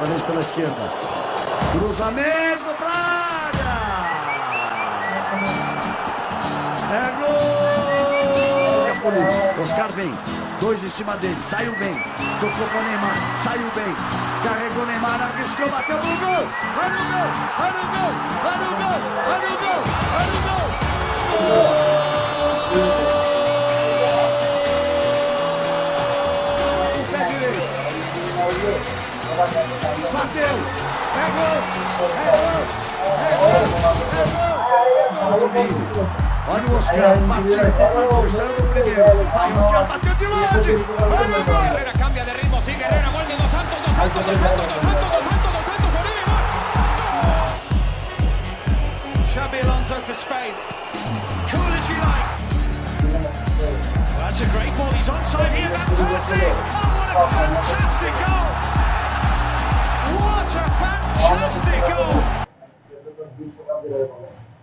Vez pela esquerda. Cruzamento pra área. É gol! Oscar vem. Dois em cima dele. Saiu bem. Tocou para Neymar. Saiu bem. Carregou Neymar. Arriscou. Bateu pro gol. Vai no gol. Vai no gol. Vai no gol. Vai no gol. Vai no gol. Gol! Pé direito. Bateu! É gol! É gol! É gol! É gol! Gol do Mini. Olha o Oscar, partiu contra dois, saiu do primeiro. Vai, Oscar, bateu de longe! Olha o gol! Herrera cambia de ritmo, sigue Herrera, gol de Dos Santos, Dos Santos, Dos Santos, Dos Santos, Dos Santos, Dos Santos, Oribe, gol! Xabi Alonso for Spain. Cool as you like. That's a great ball, he's onside here, Van Persie! Oh, what a fantastic goal! Obrigado.